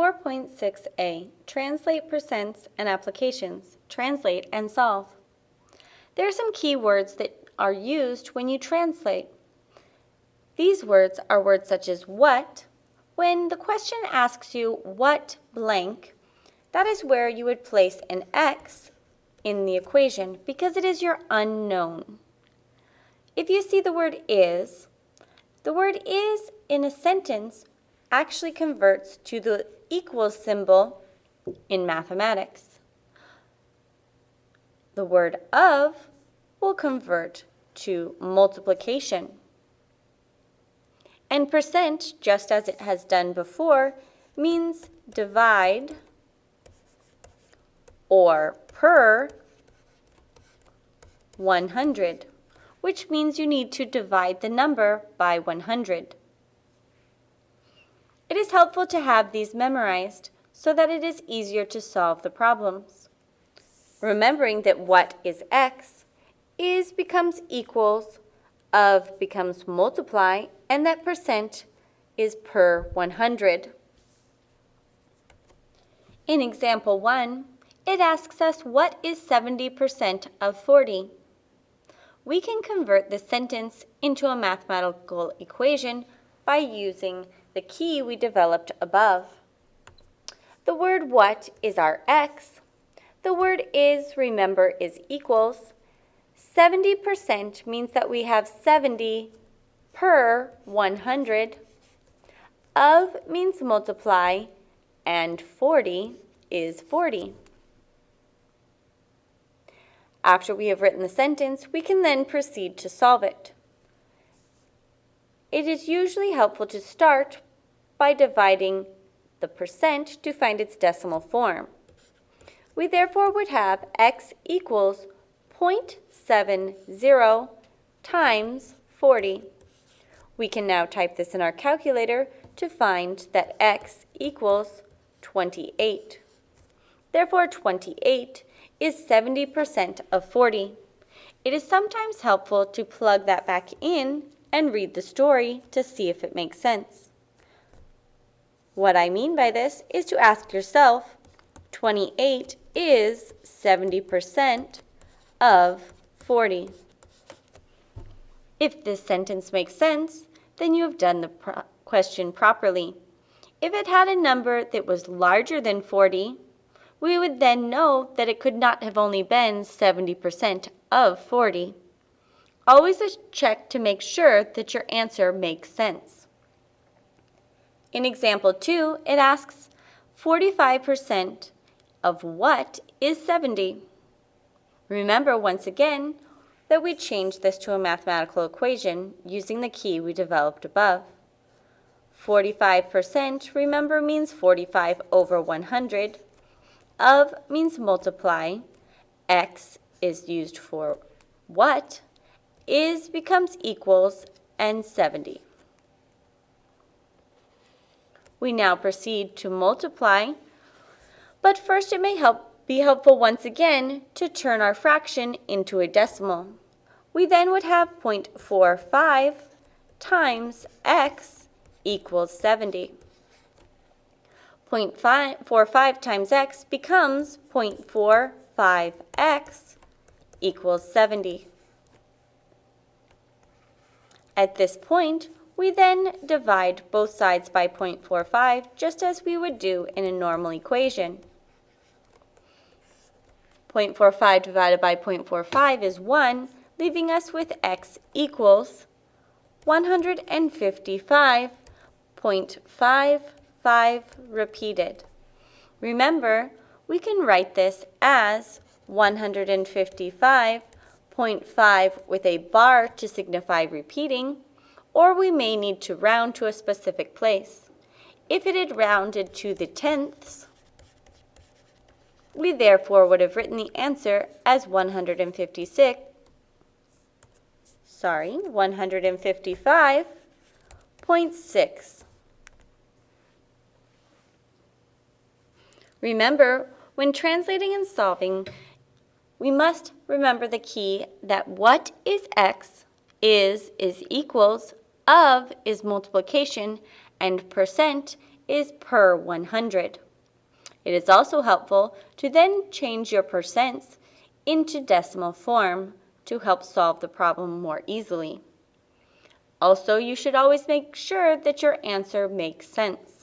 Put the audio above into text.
4.6a, Translate Percents and Applications. Translate and solve. There are some key words that are used when you translate. These words are words such as what. When the question asks you what blank, that is where you would place an x in the equation because it is your unknown. If you see the word is, the word is in a sentence actually converts to the equals symbol in mathematics. The word of will convert to multiplication. And percent, just as it has done before, means divide or per 100, which means you need to divide the number by 100. Is helpful to have these memorized so that it is easier to solve the problems. Remembering that what is x is becomes equals, of becomes multiply, and that percent is per 100. In example 1, it asks us what is 70% of 40. We can convert this sentence into a mathematical equation by using the key we developed above. The word what is our x. The word is, remember, is equals. 70% means that we have 70 per 100. Of means multiply, and 40 is 40. After we have written the sentence, we can then proceed to solve it. It is usually helpful to start by dividing the percent to find its decimal form. We therefore would have x equals 0.70 times 40. We can now type this in our calculator to find that x equals 28. Therefore, 28 is 70% of 40. It is sometimes helpful to plug that back in and read the story to see if it makes sense. What I mean by this is to ask yourself, 28 is 70% of 40. If this sentence makes sense, then you have done the pro question properly. If it had a number that was larger than 40, we would then know that it could not have only been 70% of 40. Always check to make sure that your answer makes sense. In example 2, it asks 45% of what is 70? Remember once again that we changed this to a mathematical equation using the key we developed above. 45% remember means 45 over 100. Of means multiply. X is used for what is becomes equals and 70. We now proceed to multiply, but first it may help be helpful once again to turn our fraction into a decimal. We then would have 0.45 times x equals 70. 0.45 times x becomes 0.45x equals 70. At this point, we then divide both sides by 0.45 just as we would do in a normal equation. 0.45 divided by 0.45 is 1, leaving us with x equals 155.55 repeated. Remember, we can write this as 155.5 with a bar to signify repeating, or we may need to round to a specific place. If it had rounded to the tenths, we therefore would have written the answer as 156, sorry, 155.6. Remember, when translating and solving, we must remember the key that what is x is is equals, of is multiplication, and percent is per 100. It is also helpful to then change your percents into decimal form to help solve the problem more easily. Also, you should always make sure that your answer makes sense.